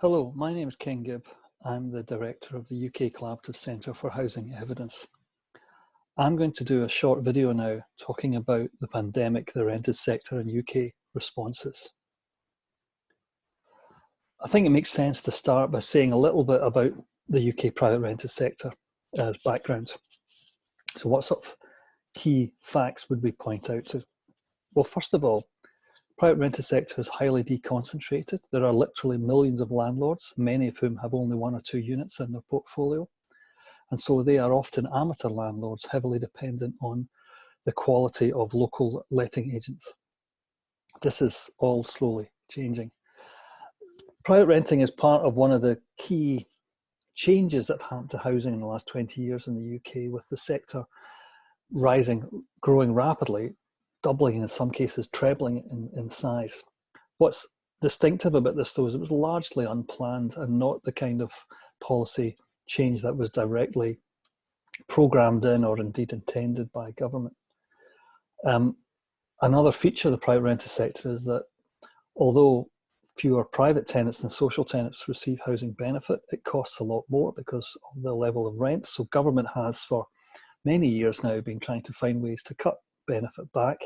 Hello, my name is Ken Gibb. I'm the director of the UK Collaborative Centre for Housing Evidence. I'm going to do a short video now talking about the pandemic, the rented sector and UK responses. I think it makes sense to start by saying a little bit about the UK private rented sector as background. So what sort of key facts would we point out to? Well, first of all, private rented sector is highly deconcentrated. There are literally millions of landlords, many of whom have only one or two units in their portfolio. And so they are often amateur landlords, heavily dependent on the quality of local letting agents. This is all slowly changing. Private renting is part of one of the key changes that have happened to housing in the last 20 years in the UK with the sector rising, growing rapidly doubling in some cases trebling in, in size. What's distinctive about this though is it was largely unplanned and not the kind of policy change that was directly programmed in or indeed intended by government. Um, another feature of the private rented sector is that although fewer private tenants than social tenants receive housing benefit, it costs a lot more because of the level of rent. So government has for many years now been trying to find ways to cut benefit back,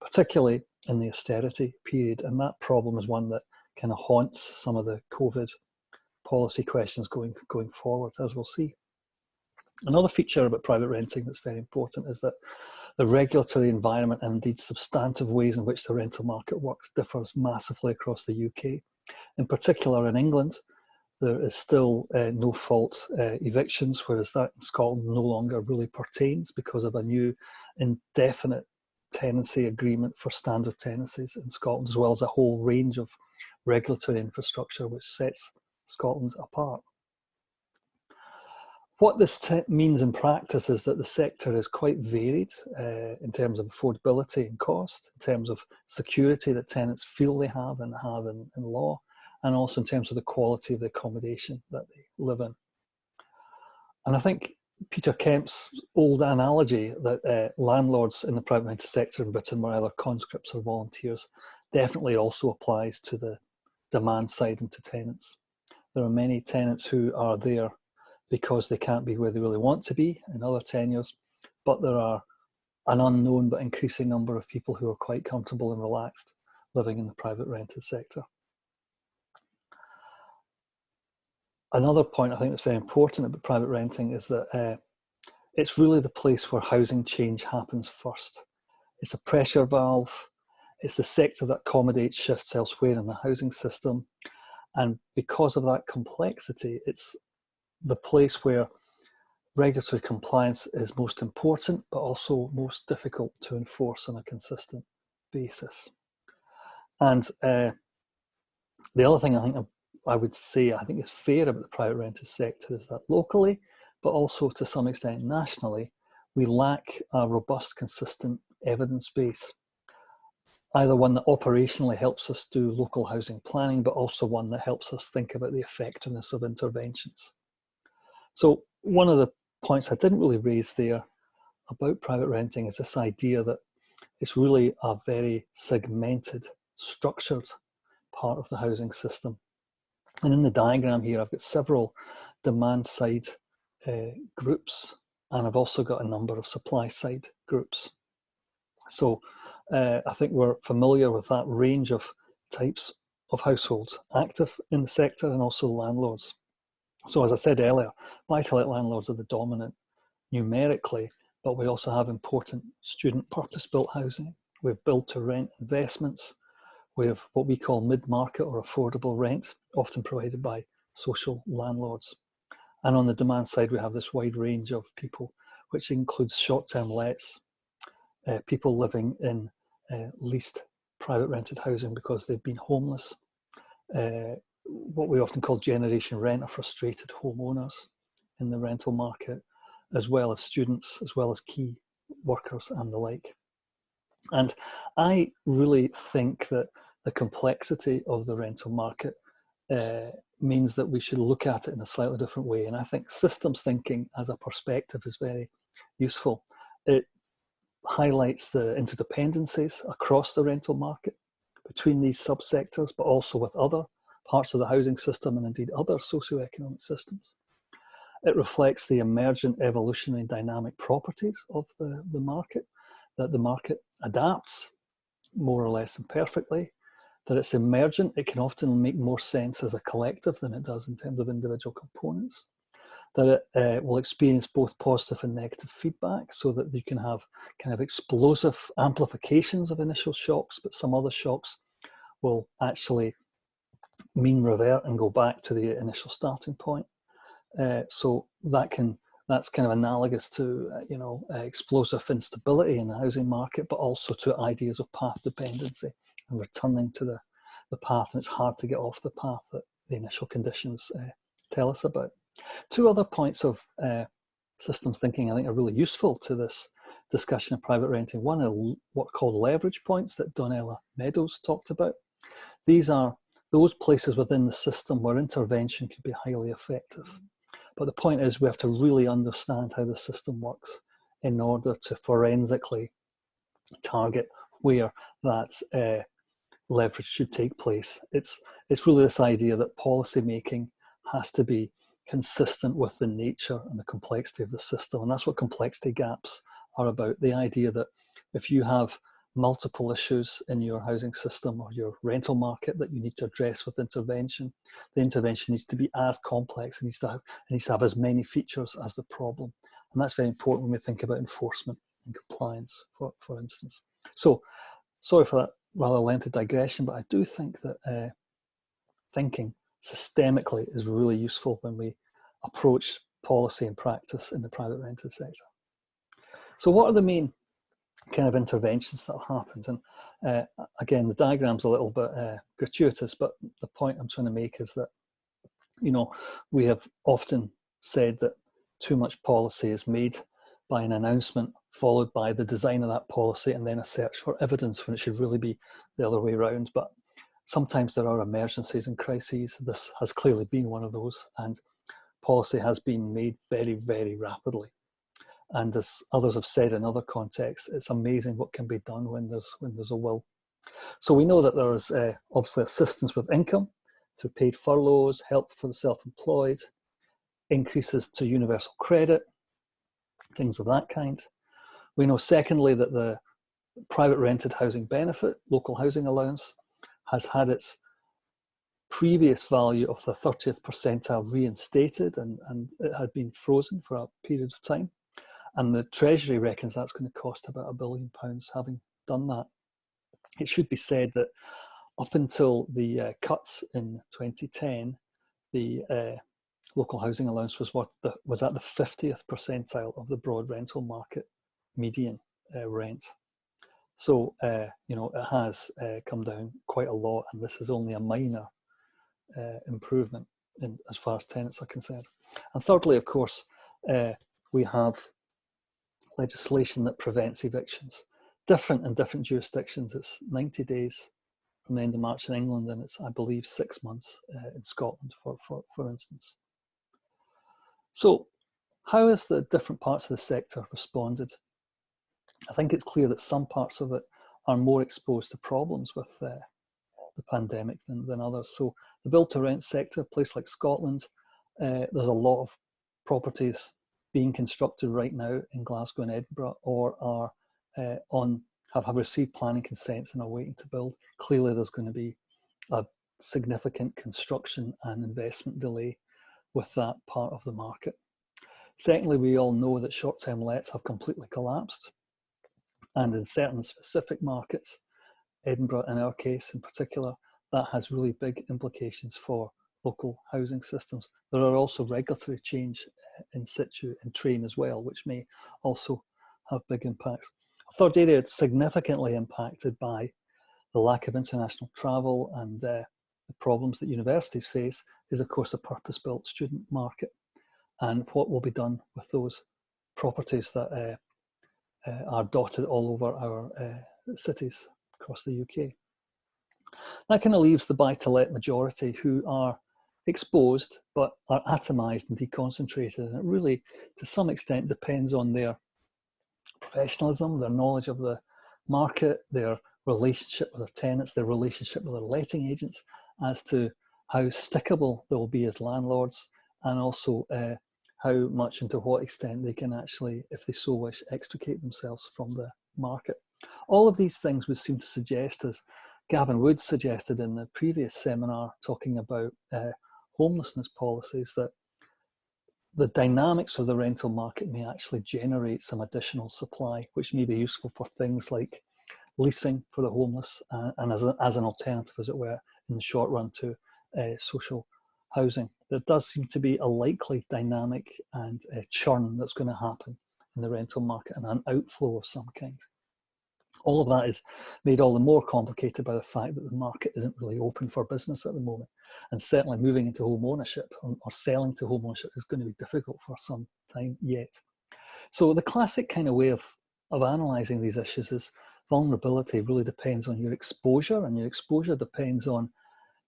particularly in the austerity period. And that problem is one that kind of haunts some of the COVID policy questions going, going forward, as we'll see. Another feature about private renting that's very important is that the regulatory environment and indeed substantive ways in which the rental market works differs massively across the UK. In particular in England, there is still uh, no fault uh, evictions, whereas that in Scotland no longer really pertains because of a new indefinite tenancy agreement for standard tenancies in Scotland, as well as a whole range of regulatory infrastructure which sets Scotland apart. What this means in practice is that the sector is quite varied uh, in terms of affordability and cost, in terms of security that tenants feel they have and have in, in law, and also in terms of the quality of the accommodation that they live in. And I think Peter Kemp's old analogy that uh, landlords in the private rented sector in Britain were either conscripts or volunteers definitely also applies to the demand side and to tenants. There are many tenants who are there because they can't be where they really want to be in other tenures, but there are an unknown but increasing number of people who are quite comfortable and relaxed living in the private rented sector. Another point I think that's very important about private renting is that uh, it's really the place where housing change happens first. It's a pressure valve. It's the sector that accommodates shifts elsewhere in the housing system. And because of that complexity, it's the place where regulatory compliance is most important, but also most difficult to enforce on a consistent basis. And uh, the other thing I think I would say I think is fair about the private rented sector is that locally, but also to some extent nationally, we lack a robust, consistent evidence base. Either one that operationally helps us do local housing planning, but also one that helps us think about the effectiveness of interventions. So one of the points I didn't really raise there about private renting is this idea that it's really a very segmented, structured part of the housing system. And in the diagram here, I've got several demand side uh, groups, and I've also got a number of supply side groups. So uh, I think we're familiar with that range of types of households active in the sector and also landlords. So as I said earlier, buy-to-let landlords are the dominant numerically, but we also have important student purpose-built housing. We've build-to-rent investments, we have what we call mid-market or affordable rent, often provided by social landlords. And on the demand side, we have this wide range of people, which includes short-term lets, uh, people living in uh, leased private rented housing because they've been homeless, uh, what we often call generation rent or frustrated homeowners in the rental market, as well as students, as well as key workers and the like. And I really think that the complexity of the rental market uh, means that we should look at it in a slightly different way. And I think systems thinking as a perspective is very useful. It highlights the interdependencies across the rental market between these subsectors, but also with other parts of the housing system and indeed other socioeconomic systems. It reflects the emergent evolutionary dynamic properties of the, the market, that the market adapts more or less imperfectly, that it's emergent, it can often make more sense as a collective than it does in terms of individual components, that it uh, will experience both positive and negative feedback so that you can have kind of explosive amplifications of initial shocks, but some other shocks will actually mean revert and go back to the initial starting point. Uh, so that can that's kind of analogous to uh, you know uh, explosive instability in the housing market, but also to ideas of path dependency and returning to the the path. And it's hard to get off the path that the initial conditions uh, tell us about. Two other points of uh, systems thinking I think are really useful to this discussion of private renting. One are what are called leverage points that Donella Meadows talked about. These are those places within the system where intervention could be highly effective. But the point is we have to really understand how the system works in order to forensically target where that uh, leverage should take place. It's, it's really this idea that policy making has to be consistent with the nature and the complexity of the system. And that's what complexity gaps are about. The idea that if you have multiple issues in your housing system or your rental market that you need to address with intervention. The intervention needs to be as complex, it needs to have, it needs to have as many features as the problem. And that's very important when we think about enforcement and compliance, for, for instance. So, sorry for that rather lengthy digression, but I do think that uh, thinking systemically is really useful when we approach policy and practice in the private rented sector. So what are the main kind of interventions that happened. And uh, again, the diagram's a little bit uh, gratuitous, but the point I'm trying to make is that, you know, we have often said that too much policy is made by an announcement followed by the design of that policy and then a search for evidence when it should really be the other way around. But sometimes there are emergencies and crises. This has clearly been one of those and policy has been made very, very rapidly. And as others have said in other contexts, it's amazing what can be done when there's, when there's a will. So we know that there is uh, obviously assistance with income through paid furloughs, help for the self-employed, increases to universal credit, things of that kind. We know secondly that the private rented housing benefit, local housing allowance, has had its previous value of the 30th percentile reinstated and, and it had been frozen for a period of time. And the Treasury reckons that's going to cost about a billion pounds having done that. It should be said that up until the uh, cuts in 2010, the uh, local housing allowance was the, was at the 50th percentile of the broad rental market median uh, rent. So, uh, you know, it has uh, come down quite a lot and this is only a minor uh, improvement in, as far as tenants are concerned. And thirdly, of course, we have legislation that prevents evictions. Different in different jurisdictions. It's 90 days from the end of March in England and it's, I believe, six months uh, in Scotland, for, for, for instance. So how has the different parts of the sector responded? I think it's clear that some parts of it are more exposed to problems with uh, the pandemic than, than others. So the build to rent sector, a place like Scotland, uh, there's a lot of properties being constructed right now in Glasgow and Edinburgh or are uh, on have, have received planning consents and are waiting to build, clearly there's going to be a significant construction and investment delay with that part of the market. Secondly, we all know that short-term lets have completely collapsed. And in certain specific markets, Edinburgh in our case in particular, that has really big implications for local housing systems. There are also regulatory change in situ and train as well, which may also have big impacts. A third area significantly impacted by the lack of international travel and uh, the problems that universities face is of course the purpose-built student market and what will be done with those properties that uh, uh, are dotted all over our uh, cities across the UK. That kind of leaves the buy-to-let majority who are exposed but are atomized and deconcentrated and it really to some extent depends on their professionalism their knowledge of the market their relationship with their tenants their relationship with their letting agents as to how stickable they will be as landlords, and also uh, how much and to what extent they can actually, if they so wish, extricate themselves from the market. All of these things would seem to suggest, as Gavin Wood suggested in the previous seminar talking about uh, homelessness policies, that the dynamics of the rental market may actually generate some additional supply, which may be useful for things like leasing for the homeless uh, and as, a, as an alternative, as it were, in the short run to uh, social housing. There does seem to be a likely dynamic and churn that's going to happen in the rental market and an outflow of some kind. All of that is made all the more complicated by the fact that the market isn't really open for business at the moment. And certainly moving into home ownership or, or selling to home ownership is going to be difficult for some time yet. So the classic kind of way of, of analysing these issues is vulnerability really depends on your exposure and your exposure depends on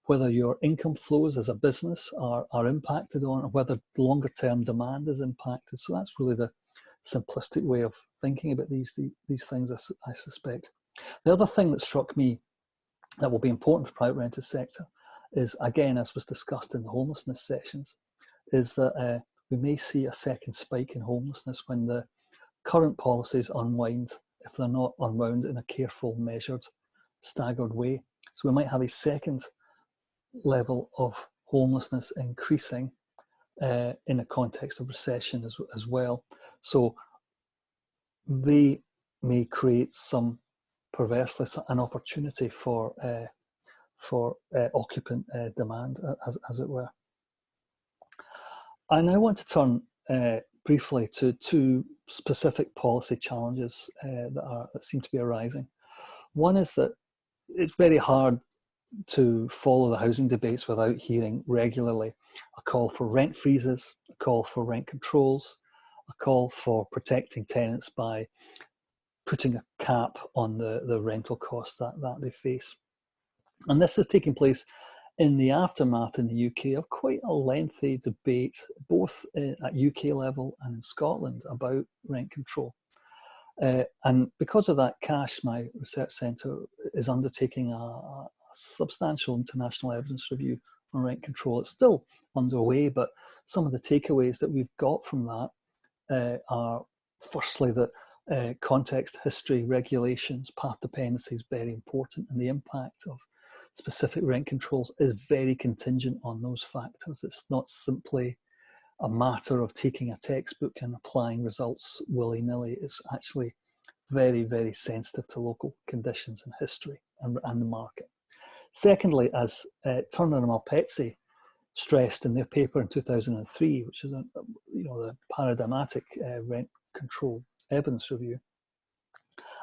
whether your income flows as a business are, are impacted on, whether longer term demand is impacted. So that's really the simplistic way of thinking about these, these things, I, I suspect. The other thing that struck me that will be important for private rented sector is, again, as was discussed in the homelessness sessions, is that uh, we may see a second spike in homelessness when the current policies unwind if they're not unwound in a careful, measured, staggered way. So we might have a second level of homelessness increasing uh, in a context of recession as, as well. So they may create some perversely an opportunity for uh, for uh, occupant uh, demand, as, as it were. I now want to turn uh, briefly to two specific policy challenges uh, that, are, that seem to be arising. One is that it's very hard to follow the housing debates without hearing regularly a call for rent freezes, a call for rent controls, a call for protecting tenants by putting a cap on the, the rental costs that, that they face. And this is taking place in the aftermath in the UK of quite a lengthy debate, both at UK level and in Scotland, about rent control. Uh, and because of that, CaCHE, my research centre, is undertaking a, substantial international evidence review on rent control. It's still underway, but some of the takeaways that we've got from that uh, are firstly that uh, context, history, regulations, path dependency is very important and the impact of specific rent controls is very contingent on those factors. It's not simply a matter of taking a textbook and applying results willy-nilly. It's actually very, very sensitive to local conditions and history and, and the market. Secondly, as uh, Turner and Malpezzi stressed in their paper in 2003, which is a, you know the paradigmatic uh, rent control evidence review,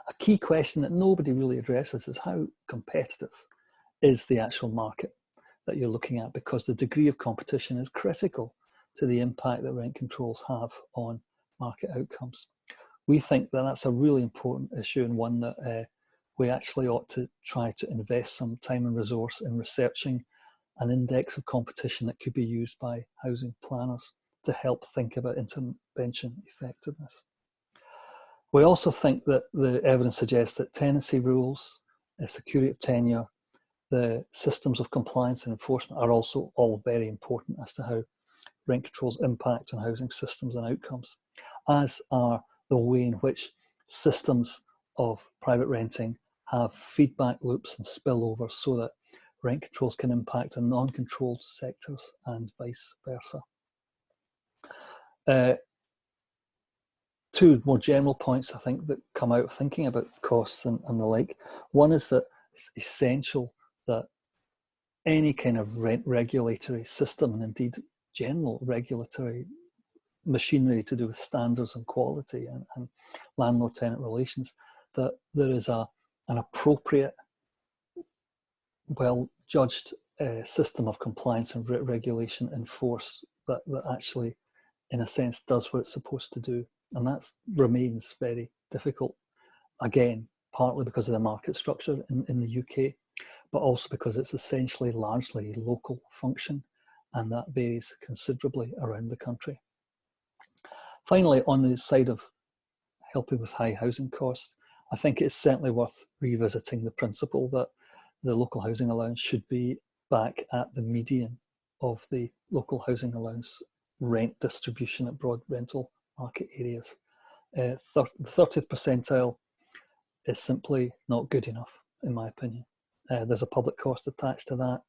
a key question that nobody really addresses is how competitive is the actual market that you're looking at because the degree of competition is critical to the impact that rent controls have on market outcomes. We think that that's a really important issue and one that uh, we actually ought to try to invest some time and resource in researching an index of competition that could be used by housing planners to help think about intervention effectiveness. We also think that the evidence suggests that tenancy rules, the security of tenure, the systems of compliance and enforcement are also all very important as to how rent controls impact on housing systems and outcomes, as are the way in which systems of private renting have feedback loops and spillovers so that rent controls can impact on non-controlled sectors and vice versa. Uh, two more general points I think that come out of thinking about costs and, and the like. One is that it's essential that any kind of rent regulatory system and indeed general regulatory machinery to do with standards and quality and, and landlord-tenant relations, that there is a an appropriate, well-judged uh, system of compliance and re regulation in force that, that actually, in a sense, does what it's supposed to do. And that remains very difficult, again, partly because of the market structure in, in the UK, but also because it's essentially largely local function and that varies considerably around the country. Finally, on the side of helping with high housing costs, I think it's certainly worth revisiting the principle that the local housing allowance should be back at the median of the local housing allowance rent distribution at broad rental market areas. Uh, the 30th percentile is simply not good enough, in my opinion. Uh, there's a public cost attached to that,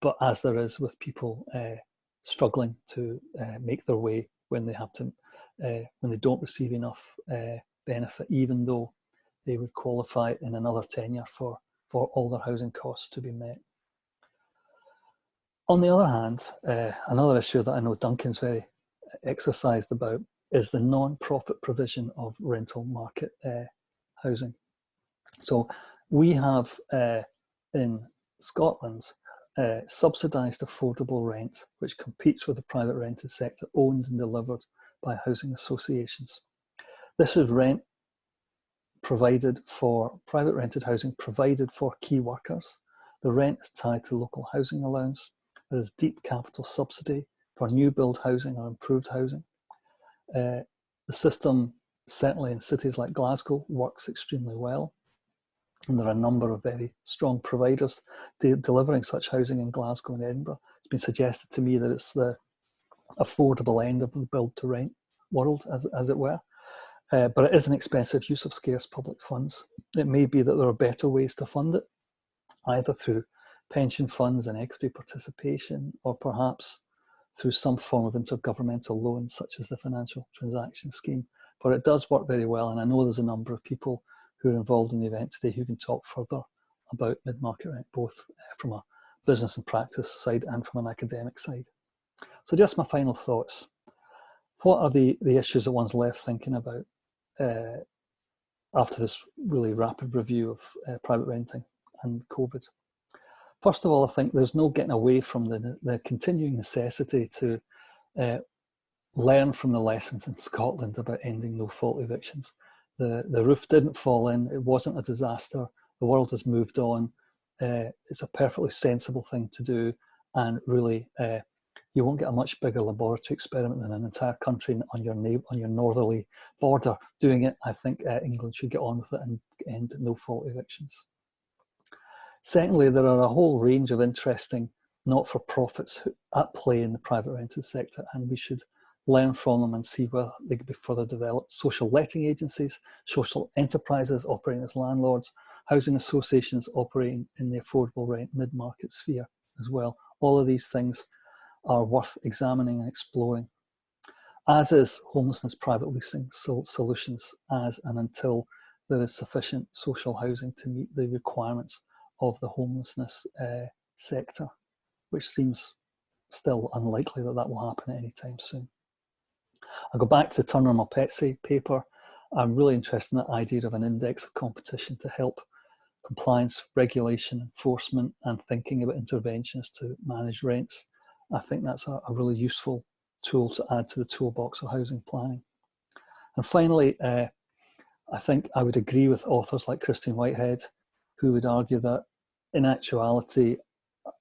but as there is with people uh, struggling to uh, make their way when they have to, uh, when they don't receive enough uh, benefit, even though they would qualify in another tenure for, for all their housing costs to be met. On the other hand, uh, another issue that I know Duncan's very exercised about is the non-profit provision of rental market uh, housing. So we have uh, in Scotland uh, subsidised affordable rent, which competes with the private rented sector owned and delivered by housing associations. This is rent provided for private rented housing provided for key workers. The rent is tied to local housing allowance. There is deep capital subsidy for new build housing or improved housing. Uh, the system, certainly in cities like Glasgow, works extremely well. And there are a number of very strong providers de delivering such housing in Glasgow and Edinburgh. It's been suggested to me that it's the affordable end of the build to rent world, as, as it were. Uh, but it is an expensive use of scarce public funds. It may be that there are better ways to fund it, either through pension funds and equity participation, or perhaps through some form of intergovernmental loan, such as the Financial Transaction Scheme. But it does work very well, and I know there's a number of people who are involved in the event today who can talk further about mid-market rent, both uh, from a business and practice side and from an academic side. So just my final thoughts. What are the, the issues that one's left thinking about uh, after this really rapid review of uh, private renting and COVID? First of all, I think there's no getting away from the, the continuing necessity to uh, learn from the lessons in Scotland about ending no-fault evictions. The, the roof didn't fall in, it wasn't a disaster, the world has moved on, uh, it's a perfectly sensible thing to do and really uh, you won't get a much bigger laboratory experiment than an entire country on your on your northerly border doing it. I think uh, England should get on with it and end no-fault evictions. Secondly, there are a whole range of interesting not-for-profits at play in the private rented sector and we should learn from them and see where they could be further developed. Social letting agencies, social enterprises operating as landlords, housing associations operating in the affordable rent mid-market sphere as well. All of these things are worth examining and exploring, as is homelessness private leasing solutions as and until there is sufficient social housing to meet the requirements of the homelessness uh, sector, which seems still unlikely that that will happen at any time soon. I'll go back to the Turner Malpezzi paper. I'm really interested in the idea of an index of competition to help compliance, regulation, enforcement, and thinking about interventions to manage rents. I think that's a, a really useful tool to add to the toolbox of housing planning. And finally, uh, I think I would agree with authors like Christine Whitehead who would argue that in actuality,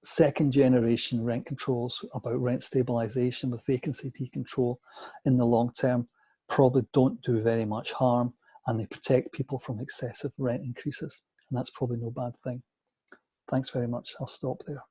second generation rent controls about rent stabilization with vacancy decontrol in the long term probably don't do very much harm and they protect people from excessive rent increases. And that's probably no bad thing. Thanks very much. I'll stop there.